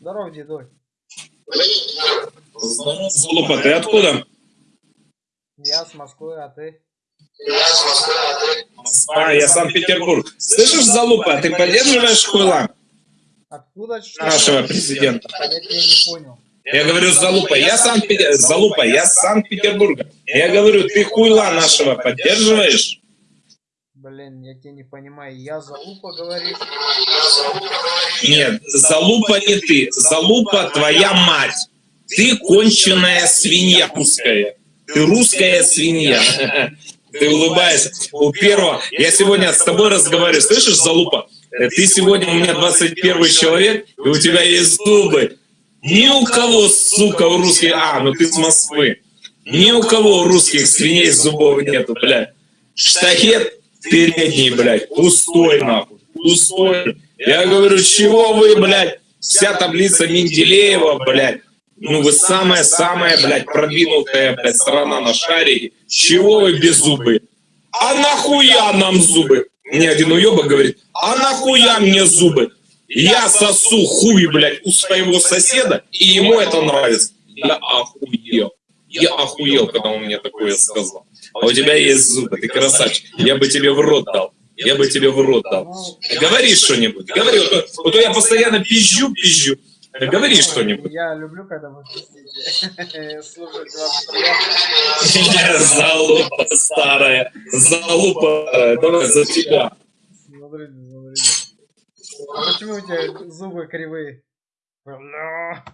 Здорово, дедой. Здорово, Залупа, ты откуда? Я с Москвы, а ты? А, я Санкт-Петербург. Слышишь, Залупа, ты поддерживаешь хуйла Откуда? Нашего президента? Я тебя не понял. Я говорю, Залупа, я Санкт Залупа, я Санкт-Петербурга. Я говорю, ты хуйла нашего поддерживаешь? Блин, я тебя не понимаю. Я залупа говоришь? Нет, Залупа не ты. Залупа твоя мать. Ты конченая свинья русская. Ты русская свинья. Ты улыбаешься. У первого, я сегодня с тобой разговариваю, слышишь, Залупа? Ты сегодня у меня 21 человек, и у тебя есть зубы. Ни у кого, сука, у русских... А, ну ты с Москвы. Ни у кого у русских свиней зубов нету, блядь. Штахет передний, блядь, пустой, нахуй. Пустой. Я говорю, чего вы, блядь, вся таблица Менделеева, блядь. Ну вы самая-самая, блядь, продвинутая, блядь, страна на шаре. Чего вы без зубы? А нахуя нам зубы? Мне один уебок говорит, а нахуя мне зубы? Я сосу хуй, блядь, у своего соседа, и ему это нравится. Я охуел. Я охуел, когда он мне такое сказал. А у тебя есть зубы, ты красавчик. Я бы тебе в рот дал. Я бы тебе в рот дал. Говори что-нибудь. Говори. Вот, вот я постоянно пизжу, пизжу. Говори что-нибудь. Я люблю, когда вы. Слушать. Залупа старая. Залупа. Давай за тебя. Смотрите, смотрите. А почему у тебя зубы кривые? Бля.